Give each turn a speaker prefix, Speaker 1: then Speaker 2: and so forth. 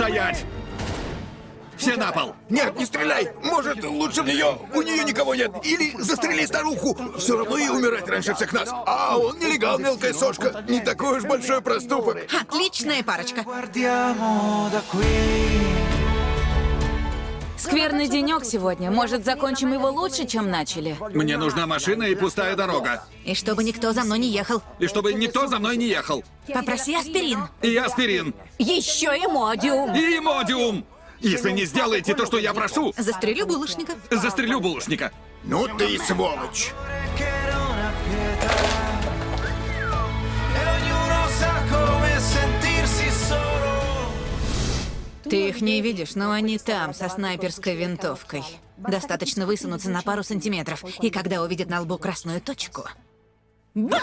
Speaker 1: стоять! Все на пол!
Speaker 2: Нет, не стреляй! Может, лучше в нее? У нее никого нет. Или застрели старуху. Все равно ей умирать раньше всех нас. А он нелегал, мелкая сошка. Не такой уж большой проступок.
Speaker 3: Отличная парочка.
Speaker 4: Скверный денек сегодня. Может, закончим его лучше, чем начали?
Speaker 1: Мне нужна машина и пустая дорога.
Speaker 3: И чтобы никто за мной не ехал.
Speaker 1: И чтобы никто за мной не ехал.
Speaker 3: Попроси аспирин.
Speaker 1: И аспирин.
Speaker 4: Еще и модиум.
Speaker 1: И модиум. Если не сделаете то, что я прошу,
Speaker 3: Застрелю булочника.
Speaker 1: застрелю булочника.
Speaker 2: Ну ты и сволочь.
Speaker 3: Ты их не видишь, но они там, со снайперской винтовкой. Достаточно высунуться на пару сантиметров, и когда увидят на лбу красную точку... Бам!